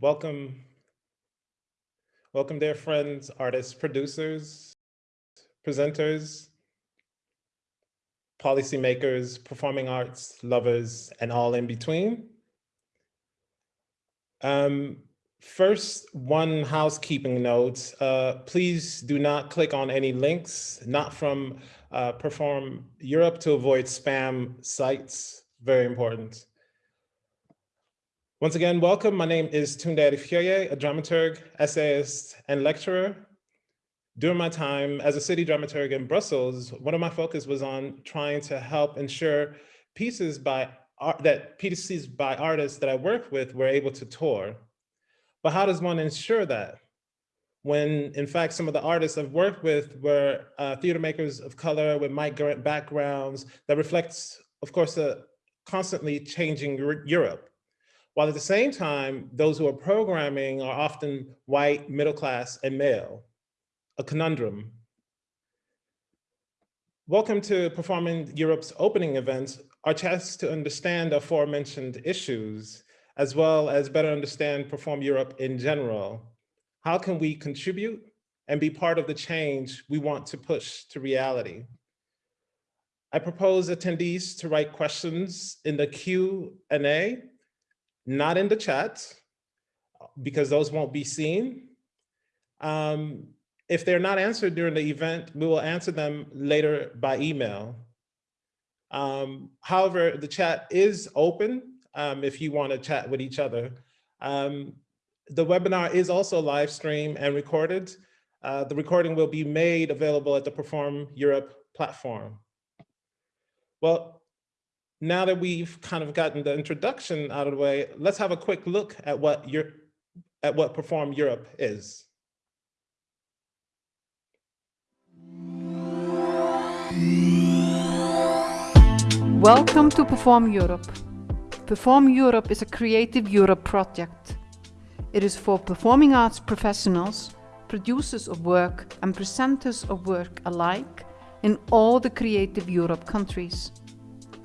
Welcome. Welcome, dear friends, artists, producers, presenters, policymakers, performing arts, lovers, and all in between. Um, first, one housekeeping note. Uh, please do not click on any links, not from uh, Perform Europe to avoid spam sites. Very important. Once again, welcome. My name is Tunde Adefioye, a dramaturg, essayist, and lecturer. During my time as a city dramaturg in Brussels, one of my focus was on trying to help ensure pieces by that pieces by artists that I work with were able to tour. But how does one ensure that? When in fact, some of the artists I've worked with were uh, theater makers of color with migrant backgrounds that reflects, of course, a constantly changing Europe. While at the same time, those who are programming are often white, middle class, and male, a conundrum. Welcome to Performing Europe's opening events, our chance to understand aforementioned issues, as well as better understand Perform Europe in general. How can we contribute and be part of the change we want to push to reality? I propose attendees to write questions in the Q&A not in the chat because those won't be seen. Um, if they're not answered during the event, we will answer them later by email. Um, however, the chat is open um, if you want to chat with each other. Um, the webinar is also live streamed and recorded. Uh, the recording will be made available at the Perform Europe platform. Well, now that we've kind of gotten the introduction out of the way, let's have a quick look at what your at what Perform Europe is. Welcome to Perform Europe. Perform Europe is a Creative Europe project. It is for performing arts professionals, producers of work and presenters of work alike in all the Creative Europe countries.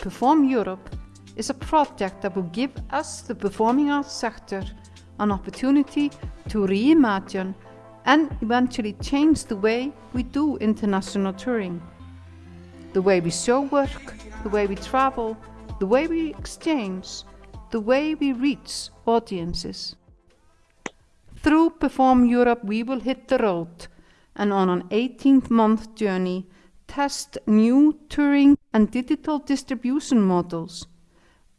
Perform Europe is a project that will give us, the performing arts sector, an opportunity to reimagine and eventually change the way we do international touring. The way we show work, the way we travel, the way we exchange, the way we reach audiences. Through Perform Europe we will hit the road and on an 18-month journey test new touring and digital distribution models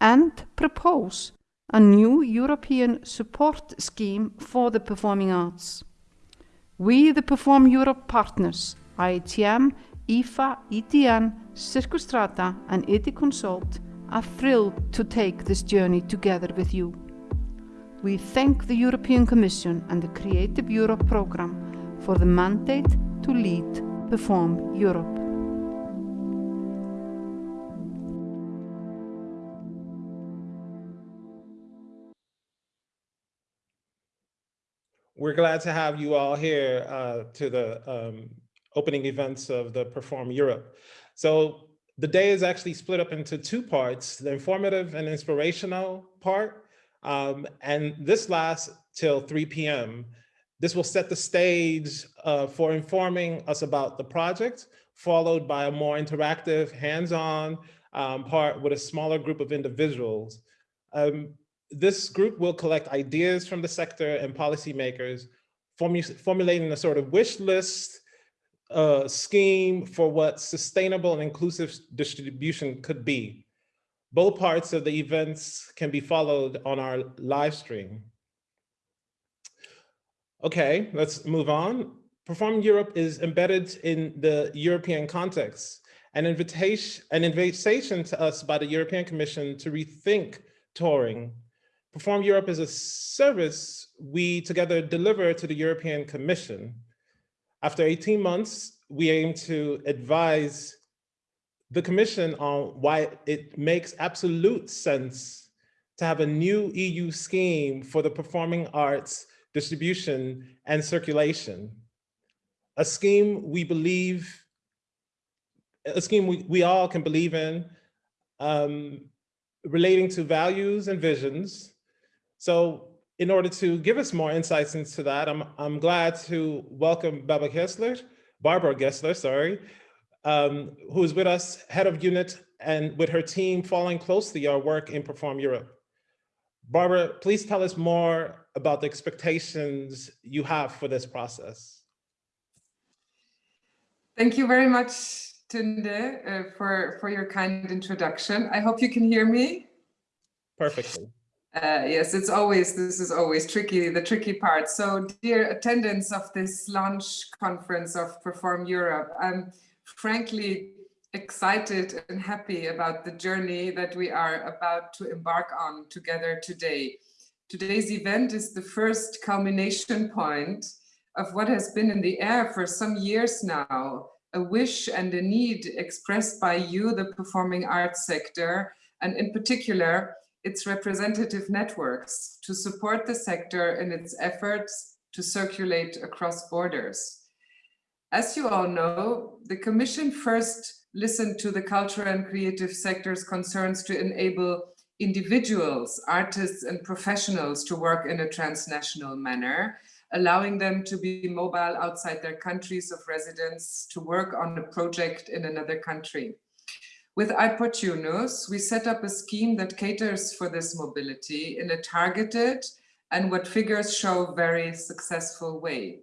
and propose a new European support scheme for the performing arts. We, the Perform Europe partners, IETM, EFA, EDN, Circostrada and IDEA Consult are thrilled to take this journey together with you. We thank the European Commission and the Creative Europe programme for the mandate to lead Perform Europe. We're glad to have you all here uh, to the um, opening events of the Perform Europe. So the day is actually split up into two parts, the informative and inspirational part. Um, and this lasts till 3 p.m. This will set the stage uh, for informing us about the project, followed by a more interactive, hands-on um, part with a smaller group of individuals. Um, this group will collect ideas from the sector and policymakers, formu formulating a sort of wish list uh, scheme for what sustainable and inclusive distribution could be. Both parts of the events can be followed on our live stream. Okay, let's move on. Perform Europe is embedded in the European context, an invitation, an invitation to us by the European Commission to rethink touring Perform Europe is a service we together deliver to the European Commission. After 18 months, we aim to advise the Commission on why it makes absolute sense to have a new EU scheme for the performing arts distribution and circulation. A scheme we believe, a scheme we, we all can believe in, um, relating to values and visions, so in order to give us more insights into that, I'm, I'm glad to welcome Barbara Gessler, Barbara Gessler, sorry, um, who is with us, head of unit, and with her team following closely our work in Perform Europe. Barbara, please tell us more about the expectations you have for this process. Thank you very much, Tunde, uh, for, for your kind introduction. I hope you can hear me. Perfectly. Uh, yes, it's always, this is always tricky, the tricky part. So dear attendants of this launch conference of Perform Europe, I'm frankly excited and happy about the journey that we are about to embark on together today. Today's event is the first culmination point of what has been in the air for some years now, a wish and a need expressed by you, the performing arts sector, and in particular, its representative networks to support the sector in its efforts to circulate across borders. As you all know, the Commission first listened to the cultural and creative sector's concerns to enable individuals, artists and professionals to work in a transnational manner, allowing them to be mobile outside their countries of residence to work on a project in another country. With iPortunus, we set up a scheme that caters for this mobility in a targeted and what figures show very successful way.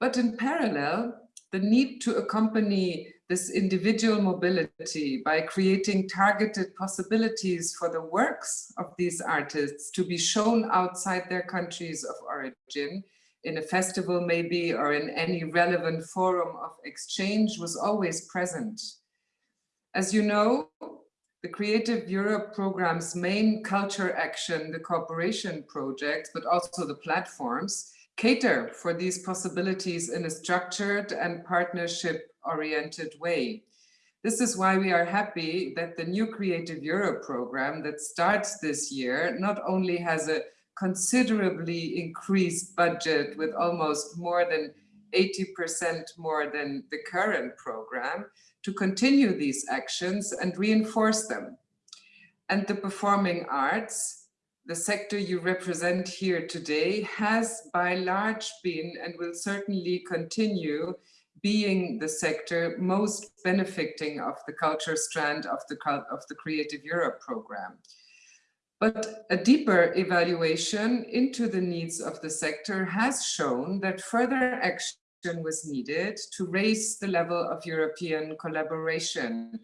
But in parallel, the need to accompany this individual mobility by creating targeted possibilities for the works of these artists to be shown outside their countries of origin in a festival maybe or in any relevant forum of exchange was always present. As you know, the Creative Europe program's main culture action, the cooperation projects, but also the platforms, cater for these possibilities in a structured and partnership-oriented way. This is why we are happy that the new Creative Europe program that starts this year not only has a considerably increased budget with almost more than 80% more than the current program to continue these actions and reinforce them. And the performing arts the sector you represent here today has by large been and will certainly continue being the sector most benefiting of the culture strand of the, of the Creative Europe program. But a deeper evaluation into the needs of the sector has shown that further action was needed to raise the level of European collaboration,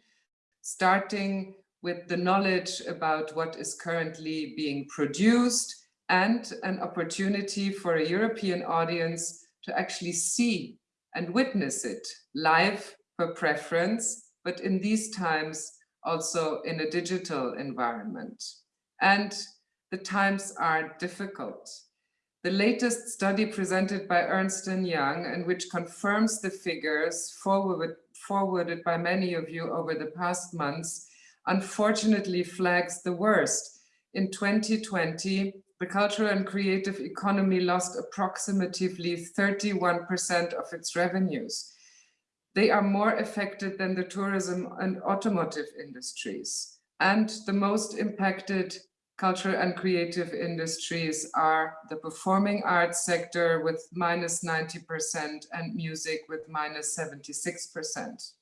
starting with the knowledge about what is currently being produced and an opportunity for a European audience to actually see and witness it live per preference, but in these times also in a digital environment. And the times are difficult. The latest study presented by Ernst & Young and which confirms the figures forward, forwarded by many of you over the past months unfortunately flags the worst. In 2020, the cultural and creative economy lost approximately 31% of its revenues. They are more affected than the tourism and automotive industries. And the most impacted cultural and creative industries are the performing arts sector with minus 90% and music with minus 76%.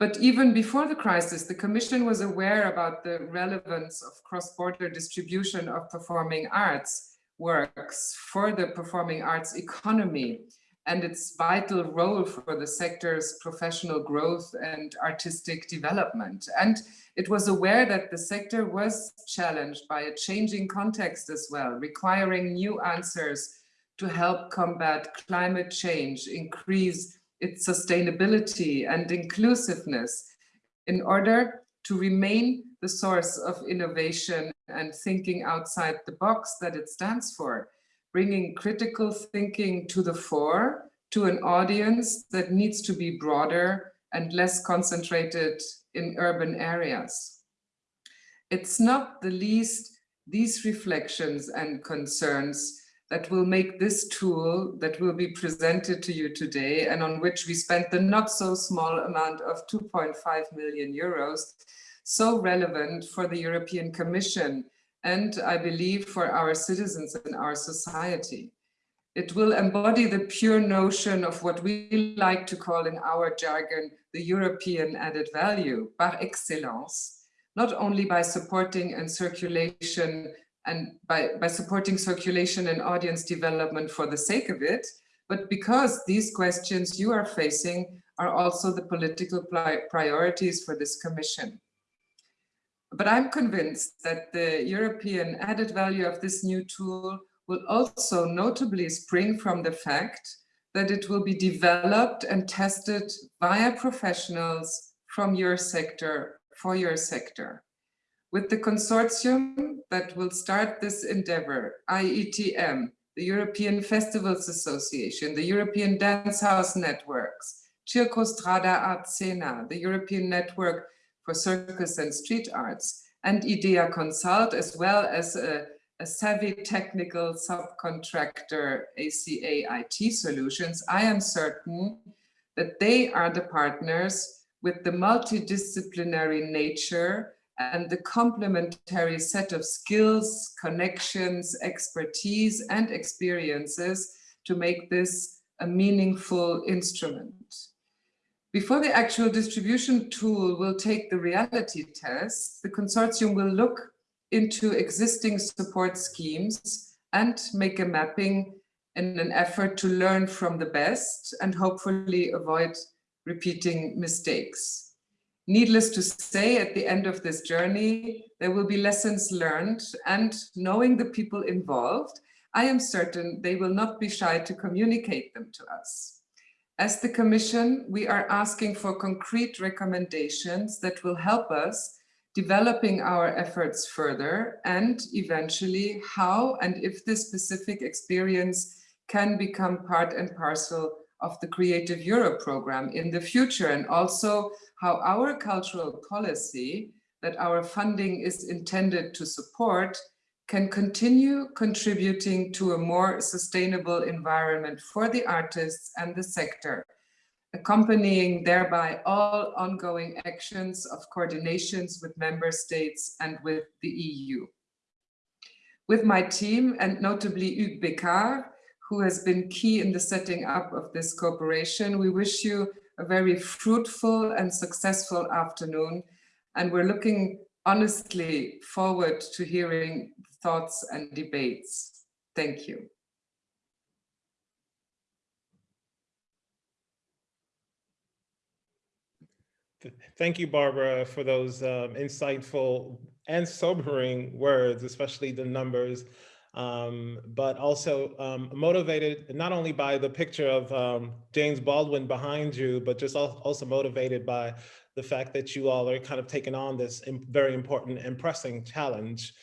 But even before the crisis, the Commission was aware about the relevance of cross-border distribution of performing arts works for the performing arts economy and its vital role for the sector's professional growth and artistic development. And it was aware that the sector was challenged by a changing context as well, requiring new answers to help combat climate change, increase its sustainability and inclusiveness in order to remain the source of innovation and thinking outside the box that it stands for, bringing critical thinking to the fore to an audience that needs to be broader and less concentrated in urban areas. It's not the least these reflections and concerns that will make this tool that will be presented to you today and on which we spent the not so small amount of 2.5 million euros so relevant for the European Commission and I believe for our citizens and our society. It will embody the pure notion of what we like to call in our jargon, the European added value, par excellence, not only by supporting and circulation and by, by supporting circulation and audience development for the sake of it, but because these questions you are facing are also the political priorities for this commission. But I'm convinced that the European added value of this new tool will also notably spring from the fact that it will be developed and tested via professionals from your sector for your sector. With the consortium that will start this endeavor, IETM, the European Festivals Association, the European Dance House Networks, Circostrada Art Scena, the European Network for Circus and Street Arts, and IDEA Consult, as well as a, a savvy technical subcontractor, ACA IT Solutions, I am certain that they are the partners with the multidisciplinary nature and the complementary set of skills, connections, expertise, and experiences to make this a meaningful instrument. Before the actual distribution tool will take the reality test, the consortium will look into existing support schemes and make a mapping in an effort to learn from the best and hopefully avoid repeating mistakes. Needless to say, at the end of this journey, there will be lessons learned and knowing the people involved, I am certain they will not be shy to communicate them to us. As the Commission, we are asking for concrete recommendations that will help us developing our efforts further and eventually how and if this specific experience can become part and parcel of the Creative Europe program in the future and also how our cultural policy that our funding is intended to support can continue contributing to a more sustainable environment for the artists and the sector, accompanying thereby all ongoing actions of coordinations with member states and with the EU. With my team and notably Hugues Becquart, who has been key in the setting up of this cooperation, we wish you a very fruitful and successful afternoon. And we're looking honestly forward to hearing thoughts and debates. Thank you. Thank you, Barbara, for those um, insightful and sobering words, especially the numbers, um, but also um, motivated not only by the picture of um, James Baldwin behind you, but just also motivated by the fact that you all are kind of taking on this very important and pressing challenge.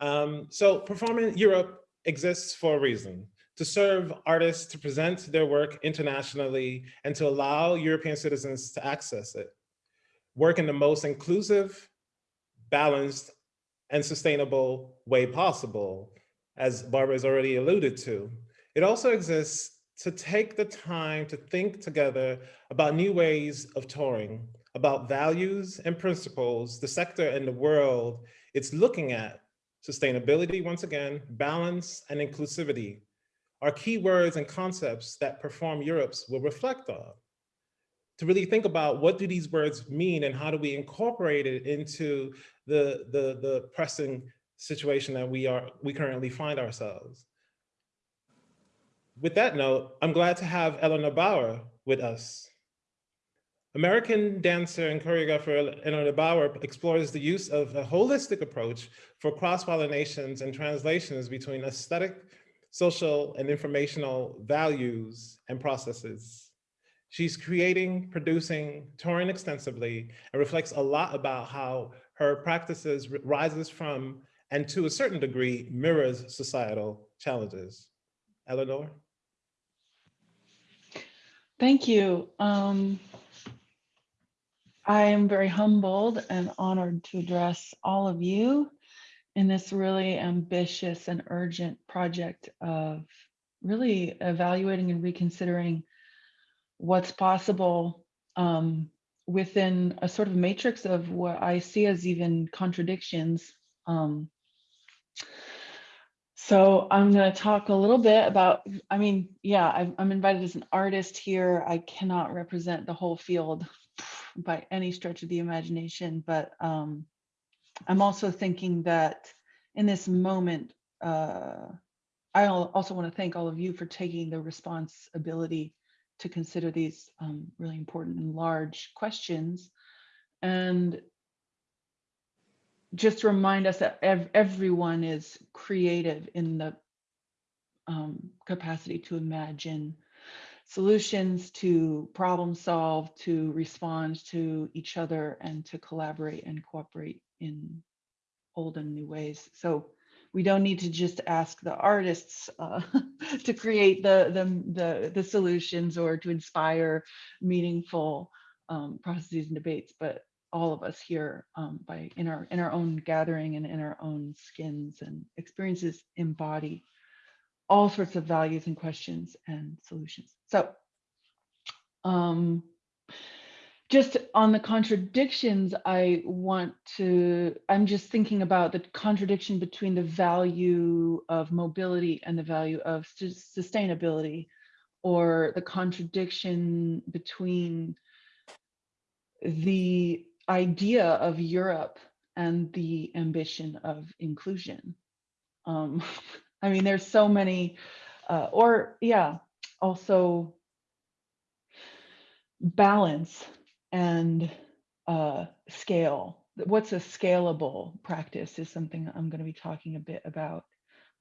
Um, so Performing Europe exists for a reason, to serve artists to present their work internationally and to allow European citizens to access it. Work in the most inclusive, balanced, and sustainable way possible, as Barbara has already alluded to. It also exists to take the time to think together about new ways of touring, about values and principles the sector and the world it's looking at Sustainability, once again, balance and inclusivity are key words and concepts that Perform Europe's will reflect on. To really think about what do these words mean and how do we incorporate it into the, the, the pressing situation that we are we currently find ourselves. With that note, I'm glad to have Eleanor Bauer with us. American dancer and choreographer Eleanor Bauer explores the use of a holistic approach for cross-pollinations and translations between aesthetic, social, and informational values and processes. She's creating, producing, touring extensively, and reflects a lot about how her practices rises from, and to a certain degree, mirrors societal challenges. Eleanor? Thank you. Um, I am very humbled and honored to address all of you in this really ambitious and urgent project of really evaluating and reconsidering what's possible um, within a sort of matrix of what I see as even contradictions um, So I'm going to talk a little bit about, I mean, yeah, I'm, I'm invited as an artist here. I cannot represent the whole field by any stretch of the imagination, but um, I'm also thinking that in this moment, uh, I also want to thank all of you for taking the responsibility to consider these um, really important and large questions. And just remind us that ev- everyone is creative in the um, capacity to imagine solutions, to problem solve, to respond to each other, and to collaborate and cooperate in old and new ways. So we don't need to just ask the artists uh, to create the, the, the the solutions or to inspire meaningful um, processes and debates, but all of us here um, by in our in our own gathering and in our own skins and experiences embody all sorts of values and questions and solutions. So um, just on the contradictions, I want to, I'm just thinking about the contradiction between the value of mobility and the value of sustainability, or the contradiction between the idea of Europe and the ambition of inclusion. Um, I mean, there's so many, uh, or yeah, also balance and uh, scale. What's a scalable practice is something I'm going to be talking a bit about.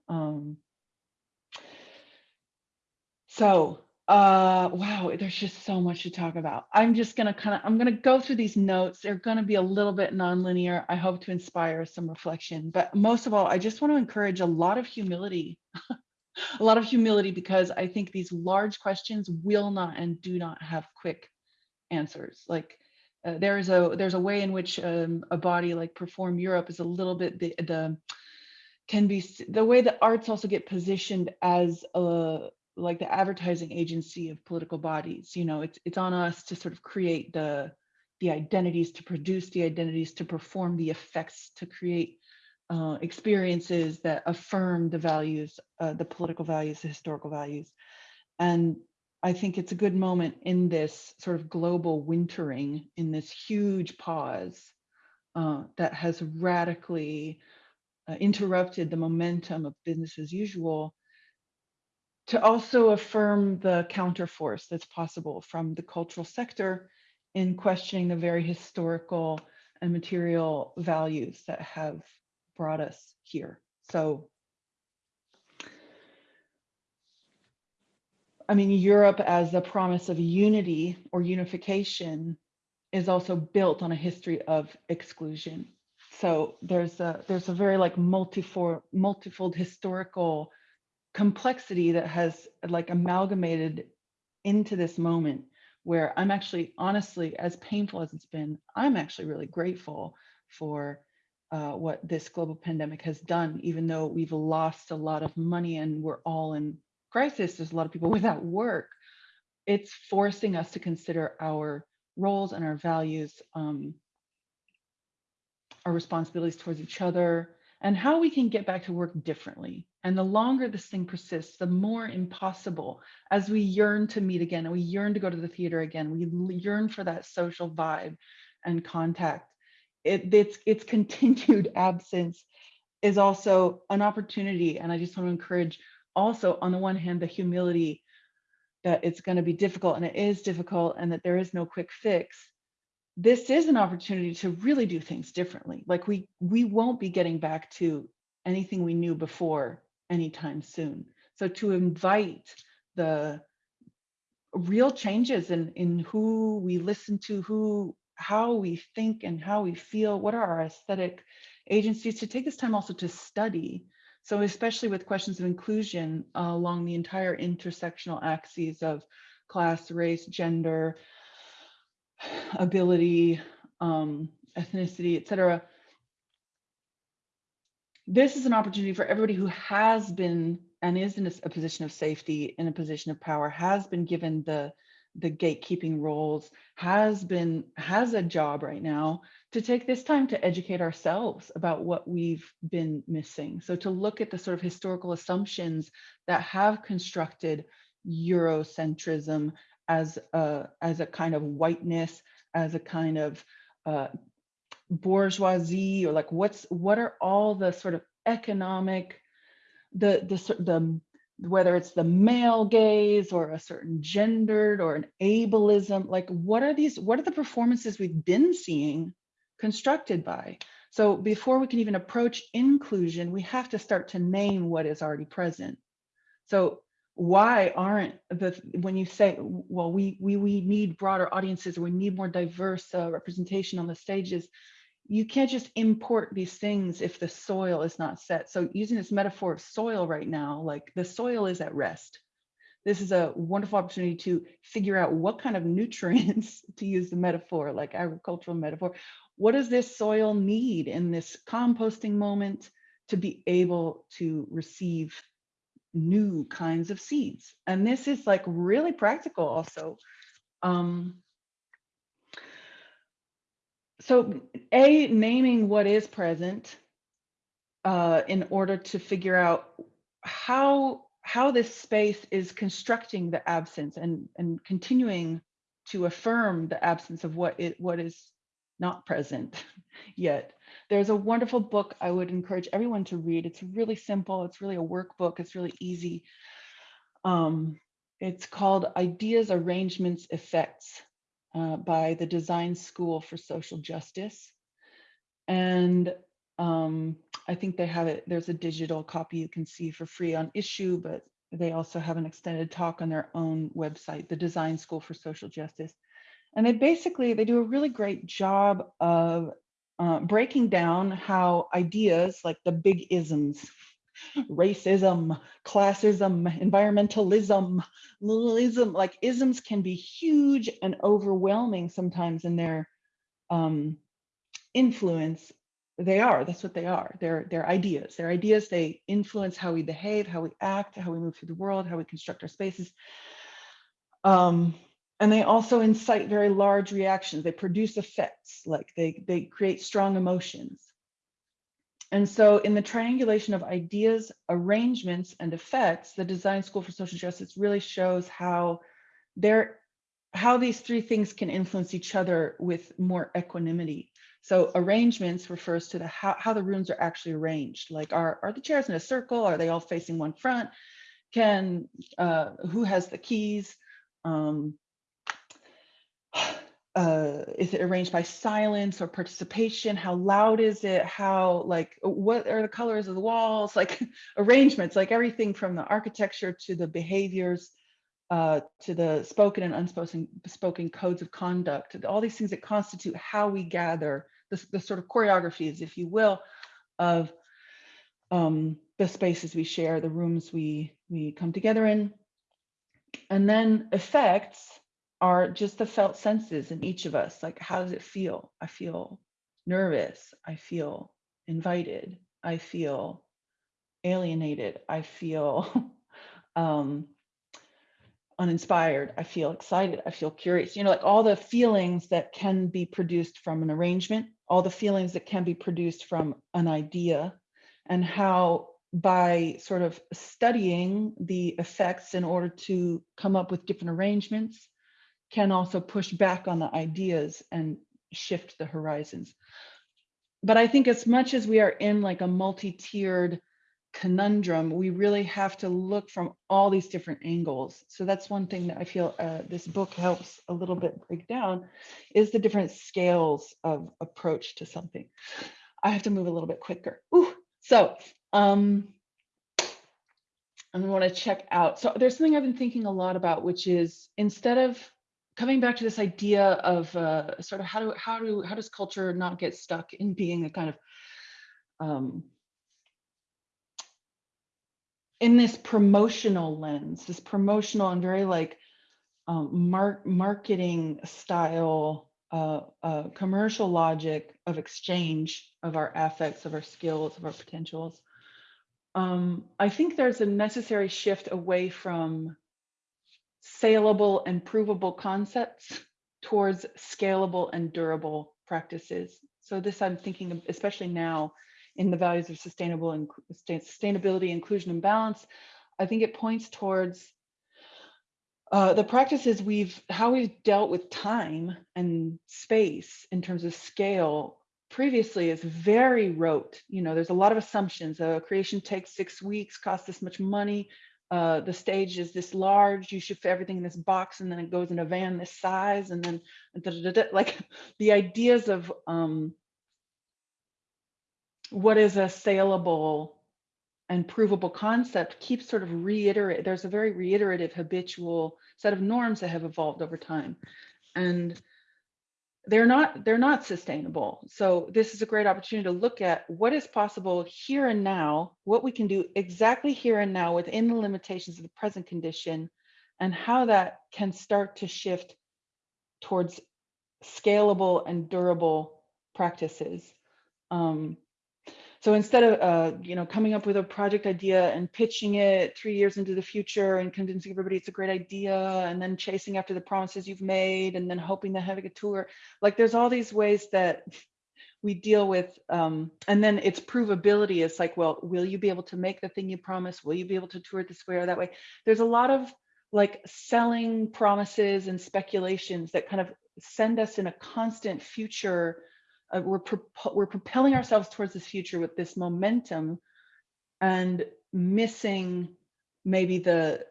Um, so uh, wow, there's just so much to talk about. I'm just gonna kind of, I'm gonna go through these notes. They're gonna be a little bit nonlinear. I hope to inspire some reflection, but most of all, I just want to encourage a lot of humility, a lot of humility, because I think these large questions will not and do not have quick answers. Like uh, there is a there's a way in which um, a body like Perform Europe is a little bit the the can be the way that arts also get positioned as a like the advertising agency of political bodies you know it's it's on us to sort of create the the identities to produce the identities to perform the effects to create uh, experiences that affirm the values uh, the political values the historical values. And i think it's a good moment in this sort of global wintering in this huge pause uh, that has radically uh, interrupted the momentum of business as usual to also affirm the counterforce that's possible from the cultural sector in questioning the very historical and material values that have brought us here. So, I mean, Europe as a promise of unity or unification is also built on a history of exclusion. So there's a there's a very like multifold multifold historical complexity that has like amalgamated into this moment where I'm actually honestly, as painful as it's been, I'm actually really grateful for uh, what this global pandemic has done, even though we've lost a lot of money and we're all in crisis. There's a lot of people without work. It's forcing us to consider our roles and our values, um, our responsibilities towards each other, and how we can get back to work differently. And the longer this thing persists, the more impossible as we yearn to meet again and we yearn to go to the theater again, we yearn for that social vibe and contact. It, it's, its continued absence is also an opportunity. And I just want to encourage also, on the one hand, the humility that it's going to be difficult and it is difficult and that there is no quick fix this is an opportunity to really do things differently. Like we we won't be getting back to anything we knew before anytime soon. So to invite the real changes in in who we listen to, who how we think and how we feel, what are our aesthetic agencies to take this time also to study. So especially with questions of inclusion uh, along the entire intersectional axes of class, race, gender, ability, um, ethnicity, et cetera. This is an opportunity for everybody who has been and is in a, a position of safety, in a position of power, has been given the the gatekeeping roles has been has a job right now to take this time to educate ourselves about what we've been missing. So to look at the sort of historical assumptions that have constructed Eurocentrism as a, as a kind of whiteness, as a kind of uh, bourgeoisie, or like what's what are all the sort of economic, the the the whether it's the male gaze or a certain gendered or an ableism, like what are these, what are the performances we've been seeing constructed by? So before we can even approach inclusion, we have to start to name what is already present. So why aren't the, when you say, well, we, we, we need broader audiences, we need more diverse uh, representation on the stages, you can't just import these things if the soil is not set. So using this metaphor of soil right now, like the soil is at rest. This is a wonderful opportunity to figure out what kind of nutrients, to use the metaphor, like agricultural metaphor, what does this soil need in this composting moment to be able to receive new kinds of seeds? And this is like really practical also. Um, so a naming what is present uh, in order to figure out how how this space is constructing the absence and and continuing to affirm the absence of what it what is not present yet. There's a wonderful book I would encourage everyone to read. It's really simple. It's really a workbook. It's really easy. Um, it's called Ideas, Arrangements, Effects uh, by the Design School for Social Justice. And um, I think they have it, there's a digital copy you can see for free on Issuu, but they also have an extended talk on their own website, the Design School for Social Justice. And they basically, they do a really great job of uh, breaking down how ideas like the big isms racism, classism, environmentalism, ism, like isms can be huge and overwhelming sometimes in their um, influence. They are, that's what they are. They're, they're ideas. They're ideas, they influence how we behave, how we act, how we move through the world, how we construct our spaces. Um, and they also incite very large reactions. They produce effects, like they, they create strong emotions. And so in the triangulation of ideas, arrangements, and effects, the Design School for Social Justice really shows how there how these three things can influence each other with more equanimity. So arrangements refers to the how, how the rooms are actually arranged. Like are, are the chairs in a circle? Are they all facing one front? Can uh, who has the keys? Um, uh, is it arranged by silence or participation? How loud is it? How like what are the colors of the walls? Like arrangements, like everything from the architecture to the behaviors, uh, to the spoken and unspoken spoken codes of conduct, all these things that constitute how we gather the, the sort of choreographies, if you will, of um, the spaces we share, the rooms we we come together in. And then effects are just the felt senses in each of us. Like, how does it feel? I feel nervous. I feel invited. I feel alienated. I feel um, uninspired. I feel excited. I feel curious. You know, like all the feelings that can be produced from an arrangement, all the feelings that can be produced from an idea, and how by sort of studying the effects in order to come up with different arrangements can also push back on the ideas and shift the horizons. But I think as much as we are in like a multi-tiered conundrum, we really have to look from all these different angles. So that's one thing that I feel uh, this book helps a little bit break down is the different scales of approach to something. I have to move a little bit quicker. Ooh, so um, I want to check out. So there's something I've been thinking a lot about, which is instead of coming back to this idea of uh, sort of how do how do how does culture not get stuck in being a kind of um, in this promotional lens, this promotional and very like um, mar marketing style, uh, uh, commercial logic of exchange of our affects, of our skills, of our potentials. Um, I think there's a necessary shift away from saleable and provable concepts towards scalable and durable practices. So this I'm thinking of, especially now in the values of sustainable and sustainability, inclusion and balance. I think it points towards uh, the practices we've, how we've dealt with time and space in terms of scale previously is very rote. You know, there's a lot of assumptions. Uh, creation takes six weeks, costs this much money. Uh, the stage is this large. You fit everything in this box, and then it goes in a van this size, and then da, da, da, like the ideas of um, what is a saleable and provable concept keeps sort of reiterate. There's a very reiterative, habitual set of norms that have evolved over time, and they're not they're not sustainable. So this is a great opportunity to look at what is possible here and now, what we can do exactly here and now within the limitations of the present condition, and how that can start to shift towards scalable and durable practices. Um, so instead of uh, you know coming up with a project idea and pitching it three years into the future and convincing everybody it's a great idea and then chasing after the promises you've made and then hoping to have a tour, like there's all these ways that we deal with um, and then its provability. Is like well will you be able to make the thing you promise will you be able to tour it this way or that way? There's a lot of like selling promises and speculations that kind of send us in a constant future uh, we're we're propelling ourselves towards this future with this momentum and missing maybe the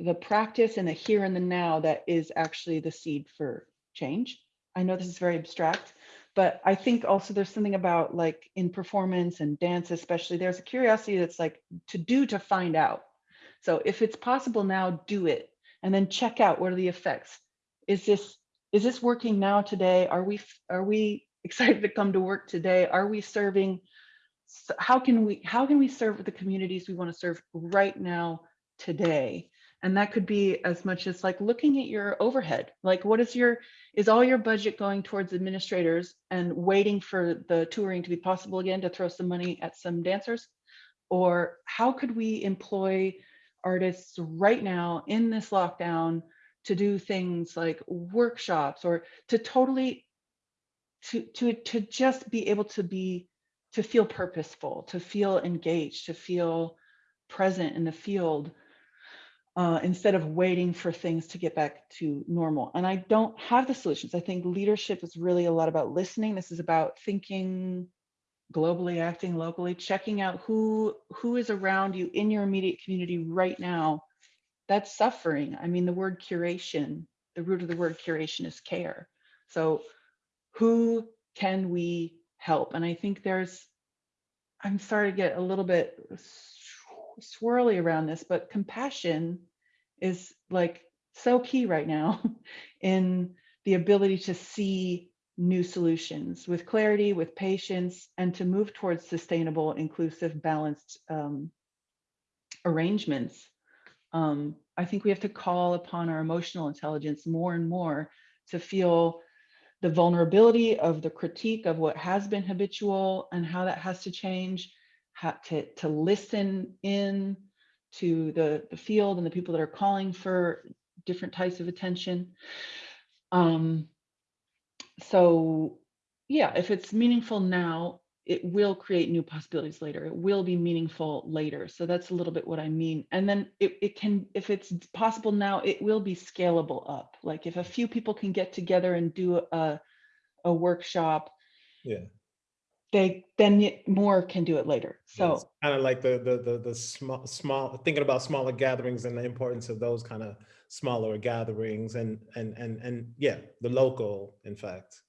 the practice and the here and the now that is actually the seed for change. I know this is very abstract but i think also there's something about like in performance and dance especially there's a curiosity that's like to do to find out. So if it's possible now do it and then check out what are the effects. Is this is this working now today? Are we are we excited to come to work today. Are we serving? How can we how can we serve the communities we want to serve right now today? And that could be as much as like looking at your overhead. Like what is your is all your budget going towards administrators and waiting for the touring to be possible again to throw some money at some dancers? Or how could we employ artists right now in this lockdown to do things like workshops or to totally to to to just be able to be to feel purposeful to feel engaged to feel present in the field uh, instead of waiting for things to get back to normal. And i don't have the solutions. I think leadership is really a lot about listening. This is about thinking globally acting locally checking out who who is around you in your immediate community right now. That's suffering. I mean the word curation the root of the word curation is care. So who can we help? And I think there's, I'm sorry to get a little bit swirly around this, but compassion is like so key right now in the ability to see new solutions with clarity, with patience, and to move towards sustainable, inclusive, balanced um, arrangements. Um, I think we have to call upon our emotional intelligence more and more to feel the vulnerability of the critique of what has been habitual and how that has to change, how to, to listen in to the, the field and the people that are calling for different types of attention. Um, so yeah, if it's meaningful now, it will create new possibilities later. It will be meaningful later. So that's a little bit what I mean. And then it, it can, if it's possible now, it will be scalable up. Like if a few people can get together and do a, a workshop, Yeah. they then more can do it later. So kind of like the, the, the, the small, small, thinking about smaller gatherings and the importance of those kind of smaller gatherings and, and, and, and yeah, the local, in fact.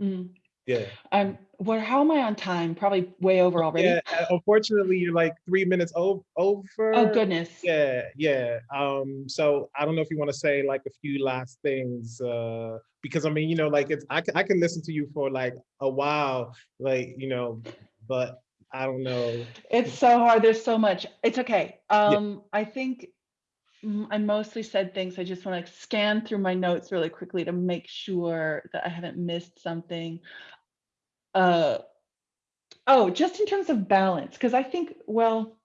mm, Yeah. I'm what how am I on time? Probably way over already. Yeah, uh, unfortunately, you're like three minutes o- over. Oh goodness. Yeah, yeah. Um, so I don't know if you want to say like a few last things, uh, because I mean, you know, like it's I can I can listen to you for like a while, like you know, but I don't know. It's so hard. There's so much. It's okay. Um, I think I mostly said things. I just want to scan through my notes really quickly to make sure that I haven't missed something. Uh, oh, just in terms of balance, because I think, well,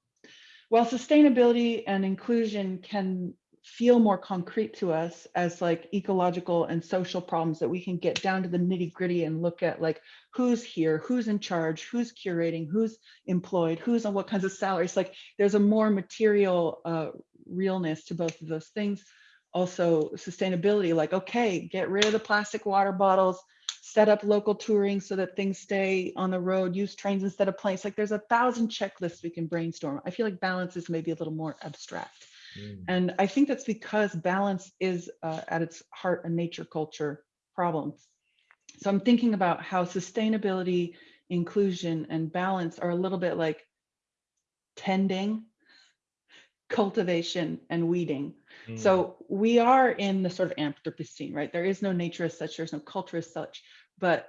while sustainability and inclusion can feel more concrete to us as like ecological and social problems that we can get down to the nitty gritty and look at like who's here, who's in charge, who's curating, who's employed, who's on what kinds of salaries. Like there's a more material uh, realness to both of those things. Also sustainability, like, okay, get rid of the plastic water bottles, set up local touring so that things stay on the road, use trains instead of planes. Like there's a thousand checklists we can brainstorm. I feel like balance is maybe a little more abstract. Mm. And I think that's because balance is uh, at its heart a nature culture problem. So I'm thinking about how sustainability, inclusion, and balance are a little bit like tending, cultivation, and weeding. Mm. So we are in the sort of Anthropocene, right? There is no nature as such, there's no culture as such, but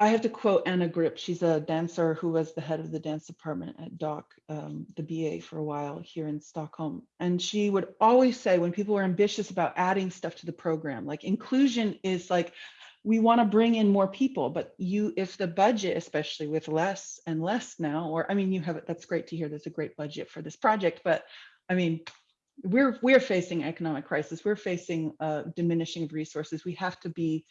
I have to quote Anna Grip. She's a dancer who was the head of the dance department at DOCH, um, the BA for a while here in Stockholm. And she would always say when people were ambitious about adding stuff to the program, like inclusion is like, we want to bring in more people, but you, if the budget, especially with less and less now, or I mean, you have it, that's great to hear. There's a great budget for this project, but I mean, we're we're facing economic crisis. We're facing uh, diminishing resources. We have to be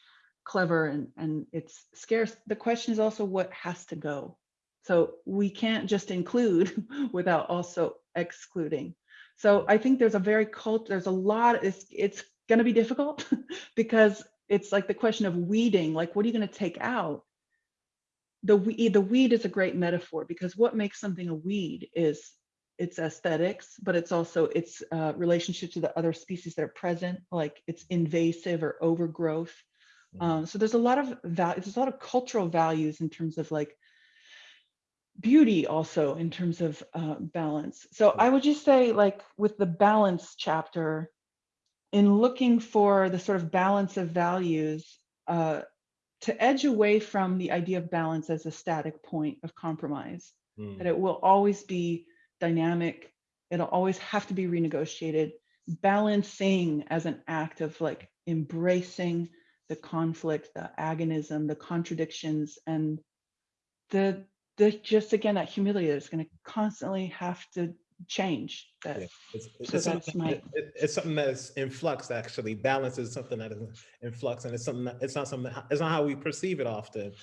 clever and and it's scarce. The question is also what has to go. So we can't just include without also excluding. So I think there's a very cult. There's a lot. It's it's going to be difficult because it's like the question of weeding. Like, what are you going to take out? The weed, the weed is a great metaphor because what makes something a weed is its aesthetics, but it's also its uh, relationship to the other species that are present, like it's invasive or overgrowth. Um, so there's a lot of value, there's a lot of cultural values in terms of like beauty also in terms of uh, balance. So I would just say like with the balance chapter, in looking for the sort of balance of values, uh, to edge away from the idea of balance as a static point of compromise, Mm. that it will always be dynamic. It'll always have to be renegotiated. Balancing as an act of like embracing the conflict, the agonism, the contradictions, and the the just again that humility that's going to constantly have to change. That Yeah, It's, it's So something, that's my- it- it- it's something that's in flux, actually. Balance is something that is in flux and it's something that, it's not something, it's not how we perceive it often.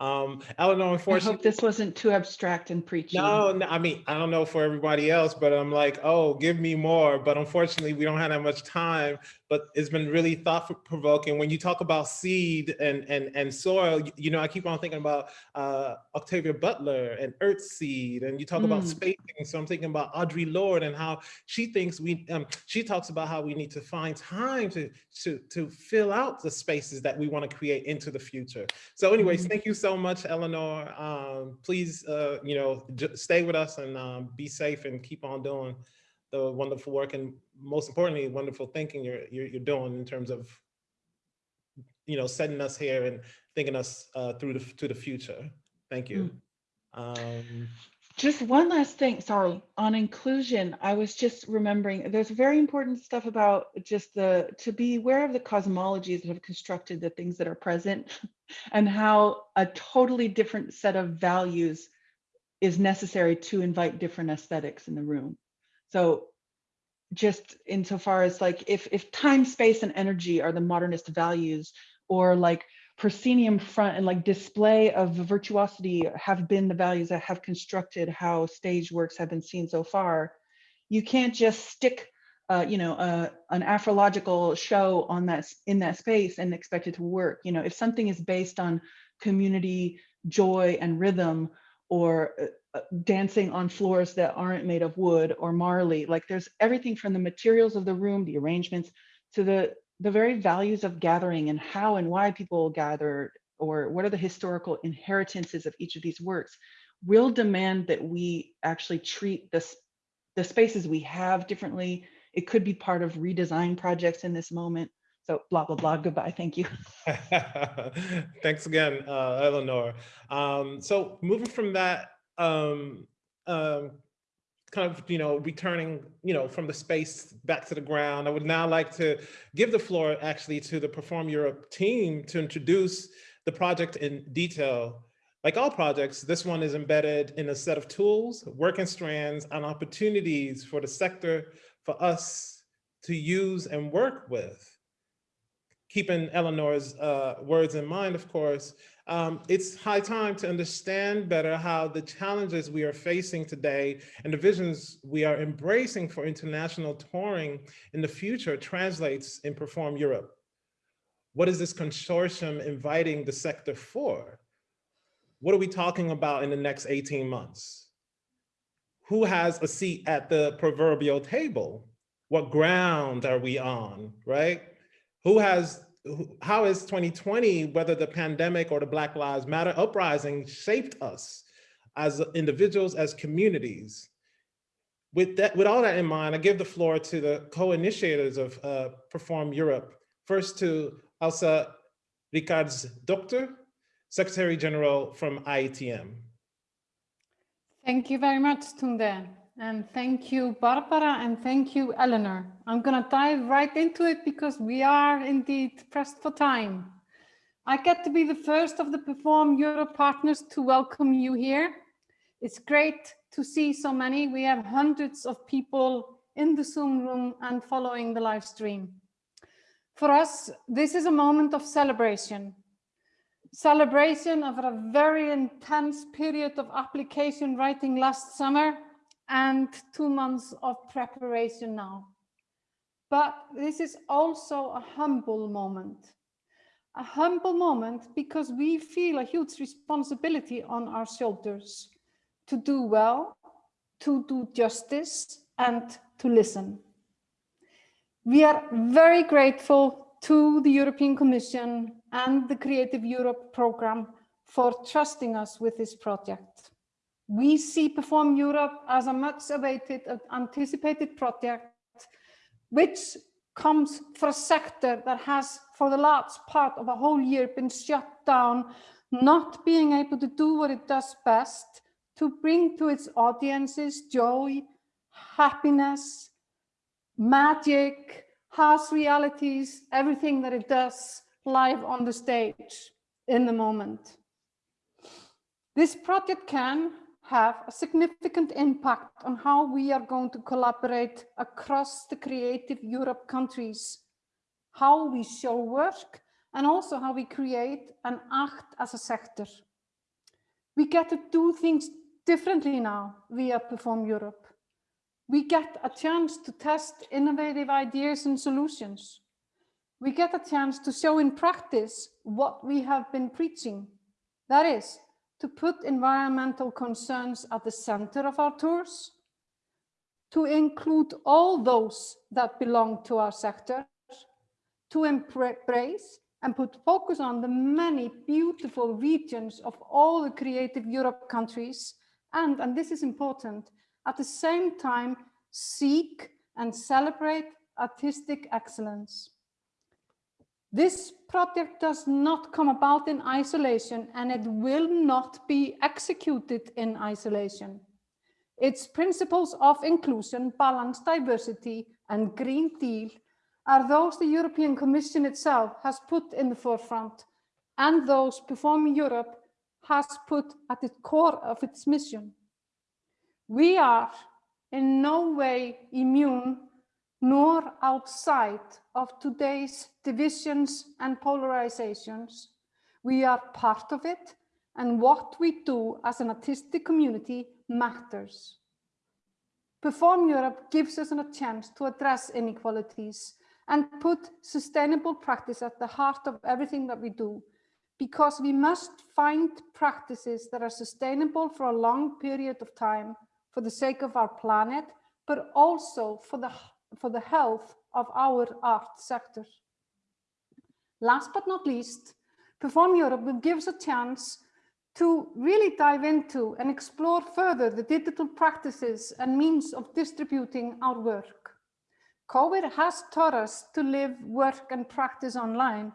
Um, Eleanor, I hope this wasn't too abstract and preachy. No, no, I mean, I don't know for everybody else, but I'm like, oh, give me more. But unfortunately, we don't have that much time. But it's been really thought provoking. When you talk about seed and and and soil, you, know, I keep on thinking about uh, Octavia Butler and Earth Seed, and you talk about Mm. spacing. So I'm thinking about Audre Lorde and how she thinks we. Um, she talks about how we need to find time to to to fill out the spaces that we want to create into the future. So, anyways, Mhm. thank you so much, Eleanor. Um, please, uh, you know, stay with us and um, be safe and keep on doing the wonderful work and most importantly, wonderful thinking you're you're, you're doing in terms of, you know, setting us here and thinking us uh, through the to the future. Thank you. Um, Just one last thing, sorry, on inclusion, I was just remembering, there's very important stuff about just the, to be aware of the cosmologies that have constructed the things that are present and how a totally different set of values is necessary to invite different aesthetics in the room. So just insofar as like, if, if time, space, and energy are the modernist values, or like proscenium front and like display of virtuosity have been the values that have constructed how stage works have been seen so far. You can't just stick, uh, you know, uh, an astrological show on that in that space and expect it to work. You know, if something is based on community joy and rhythm, or uh, dancing on floors that aren't made of wood or marley, like there's everything from the materials of the room, the arrangements, to the the very values of gathering and how and why people gather or what are the historical inheritances of each of these works will demand that we actually treat this the spaces we have differently. It could be part of redesign projects in this moment. So blah blah blah. Goodbye. Thank you. Thanks again, uh, Eleanor. Um, so moving from that, um, um, kind of, you know, returning, you know, from the space back to the ground, I would now like to give the floor actually to the Perform Europe team to introduce the project in detail. Like all projects, this one is embedded in a set of tools, working strands, and opportunities for the sector for us to use and work with. Keeping Eleanor's uh, words in mind, of course, um, it's high time to understand better how the challenges we are facing today and the visions we are embracing for international touring in the future translates in Perform Europe. What is this consortium inviting the sector for? What are we talking about in the next 18 months? Who has a seat at the proverbial table? What ground are we on, right? Who has how is 2020, whether the pandemic or the Black Lives Matter uprising shaped us as individuals, as communities? With that, with all that in mind, I give the floor to the co-initiators of uh, Perform Europe. First to Elsa Ricards Doctor, Secretary General from IETM. Thank you very much, Tunde. And thank you, Barbara, and thank you, Eleanor. I'm going to dive right into it because we are indeed pressed for time. I get to be the first of the Perform Europe partners to welcome you here. It's great to see so many. We have hundreds of people in the Zoom room and following the live stream. For us, this is a moment of celebration. Celebration of a very intense period of application writing last summer and two months of preparation now. But this is also a humble moment. A humble moment because we feel a huge responsibility on our shoulders to do well, to do justice and to listen. We are very grateful to the European Commission and the Creative Europe program for trusting us with this project. We see Perform Europe as a much awaited, uh, anticipated project, which comes for a sector that has for the last part of a whole year been shut down, not being able to do what it does best, to bring to its audiences joy, happiness, magic, harsh realities, everything that it does live on the stage in the moment. This project can have a significant impact on how we are going to collaborate across the creative Europe countries, how we show work, and also how we create and act as a sector. We get to do things differently now via Perform Europe. We get a chance to test innovative ideas and solutions. We get a chance to show in practice what we have been preaching. That is, to put environmental concerns at the center of our tours, to include all those that belong to our sector, to embrace and put focus on the many beautiful regions of all the creative Europe countries and, and this is important, at the same time seek and celebrate artistic excellence. This project does not come about in isolation and it will not be executed in isolation. Its principles of inclusion, balance, diversity and Green Deal are those the European Commission itself has put in the forefront and those Performing Europe has put at the core of its mission. We are in no way immune nor outside of today's divisions and polarizations. We are part of it and what we do as an artistic community matters. Perform Europe gives us a chance to address inequalities and put sustainable practice at the heart of everything that we do because we must find practices that are sustainable for a long period of time for the sake of our planet, but also for the for the health of our art sector. Last but not least, Perform Europe will give us a chance to really dive into and explore further the digital practices and means of distributing our work. COVID has taught us to live, work and practice online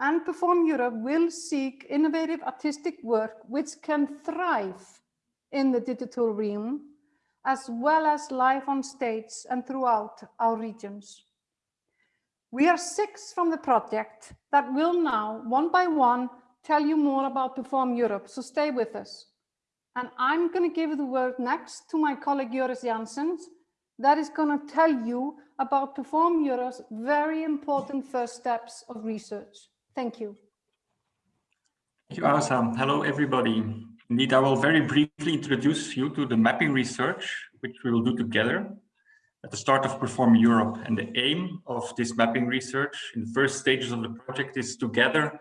and Perform Europe will seek innovative artistic work which can thrive in the digital realm as well as live on stage and throughout our regions. We are six from the project that will now, one by one, tell you more about Perform Europe, so stay with us. And I'm going to give the word next to my colleague Joris Janssens, that is going to tell you about Perform Europe's very important first steps of research. Thank you. Thank you, Asa. Hello, everybody. Indeed, I will very briefly introduce you to the mapping research, which we will do together at the start of Perform Europe. And the aim of this mapping research in the first stages of the project is to gather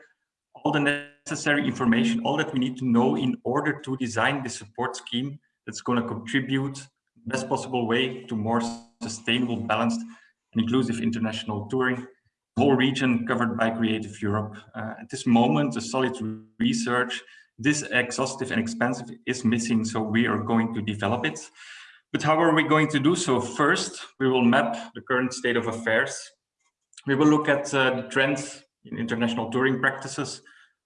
all the necessary information, all that we need to know in order to design the support scheme that's going to contribute best possible way to more sustainable, balanced and inclusive international touring, whole region covered by Creative Europe. Uh, at this moment, the solid research, this exhaustive and expensive is missing, so we are going to develop it. But how are we going to do so? First, we will map the current state of affairs. We will look at uh, the trends in international touring practices,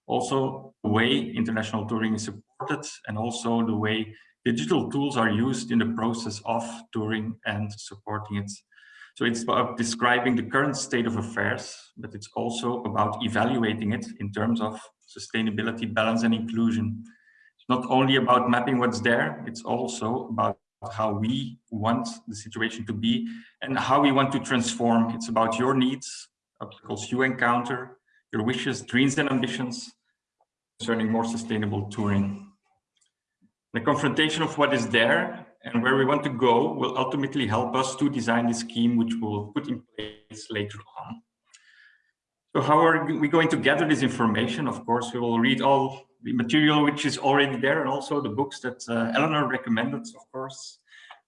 also the way international touring is supported, and also the way digital tools are used in the process of touring and supporting it. So it's about describing the current state of affairs, but it's also about evaluating it in terms of sustainability, balance and inclusion. It's not only about mapping what's there, it's also about how we want the situation to be and how we want to transform. It's about your needs, obstacles you encounter, your wishes, dreams and ambitions concerning more sustainable touring. The confrontation of what is there and where we want to go will ultimately help us to design the scheme which we'll put in place later on. So how are we going to gather this information? Of course, we will read all the material which is already there and also the books that uh, Eleanor recommended, of course.